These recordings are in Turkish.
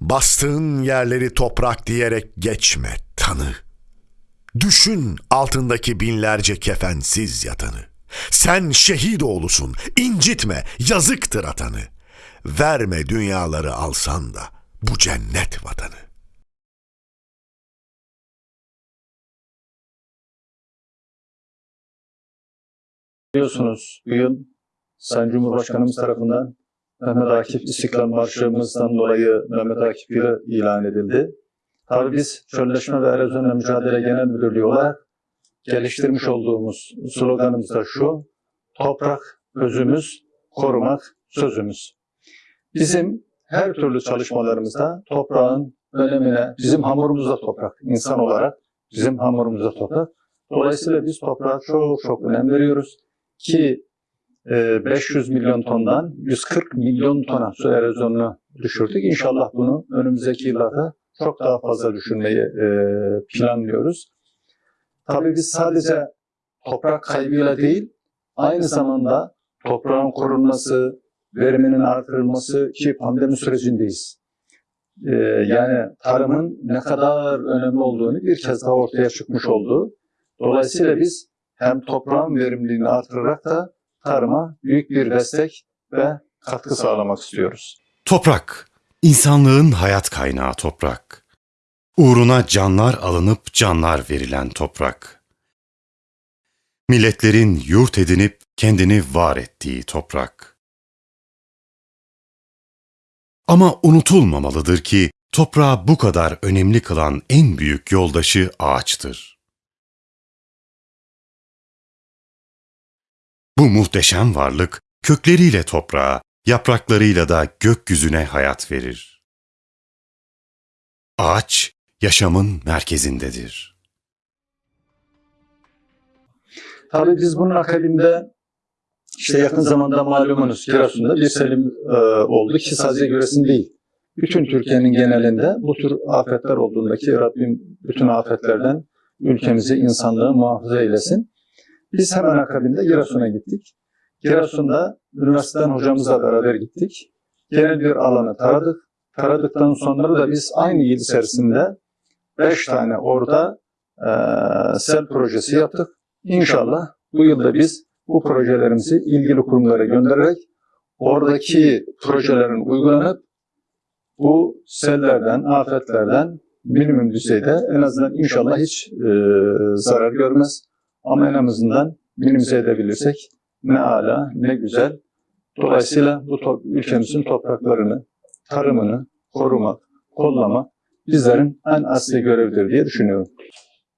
Bastığın yerleri toprak diyerek geçme tanı. Düşün altındaki binlerce kefensiz yatanı. Sen şehit oğlusun, incitme, yazıktır atanı. Verme dünyaları alsan da bu cennet vatanı. Biliyorsunuz bu yıl Sayın Cumhurbaşkanımız tarafından Mehmet Akif İstiklal Marşımızdan dolayı Mehmet Akif yılı ilan edildi. Tabii biz Çölleşme ve Erozyonla Mücadele Genel Müdürlüğü olarak geliştirmiş olduğumuz sloganımız da şu, toprak özümüz, korumak sözümüz. Bizim her türlü çalışmalarımızda toprağın önemine, bizim hamurumuz da toprak, insan olarak bizim hamurumuz da toprak. Dolayısıyla biz toprağa çok çok önem veriyoruz ki 500 milyon tondan 140 milyon tona su erozyonunu düşürdük. İnşallah bunu önümüzdeki yıllarda çok daha fazla düşürmeyi e, planlıyoruz. Tabii biz sadece toprak kaybıyla değil, aynı zamanda toprağın korunması, veriminin artırılması ki pandemi sürecindeyiz. E, yani tarımın ne kadar önemli olduğunu bir kez daha ortaya çıkmış oldu. Dolayısıyla biz hem toprağın verimliliğini artırarak da tarıma büyük bir destek ve katkı sağlamak istiyoruz. Toprak, insanlığın hayat kaynağı toprak. Uğruna canlar alınıp canlar verilen toprak. Milletlerin yurt edinip kendini var ettiği toprak. Ama unutulmamalıdır ki toprağı bu kadar önemli kılan en büyük yoldaşı ağaçtır. Bu muhteşem varlık kökleriyle toprağa, yapraklarıyla da gökyüzüne hayat verir. Ağaç, yaşamın merkezindedir. Tabii biz bunun akabinde işte yakın zamanda malumunuz Giresun'da bir selim e, oldu ki sadece Giresun değil. Bütün Türkiye'nin genelinde bu tür afetler olduğundaki Rabbim bütün afetlerden ülkemizi, insanlığı muhafaza eylesin. Biz hemen akabinde Giresun'a gittik. Giresun'da üniversiteden hocamızla beraber gittik. Genel bir alanı taradık. Taradıktan sonra da biz aynı yıl içerisinde beş tane orada e, sel projesi yaptık. İnşallah bu yılda biz bu projelerimizi ilgili kurumlara göndererek oradaki projelerin uygulanıp bu sellerden, afetlerden minimum düzeyde en azından inşallah hiç e, zarar görmez. Ama en azından minimize edebilirsek ne ala ne güzel. Dolayısıyla bu to- ülkemizin topraklarını, tarımını korumak, kollamak bizlerin en asli görevidir diye düşünüyorum.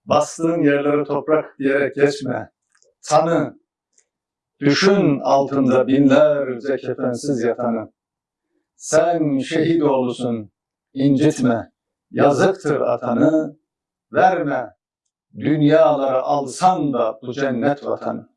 Bastığın yerlere toprak diyerek geçme. Tanı, düşün altında binlerce kefensiz yatanı. Sen şehit oğlusun, incitme, yazıktır atanı, verme, dünyaları alsan da bu cennet vatanı.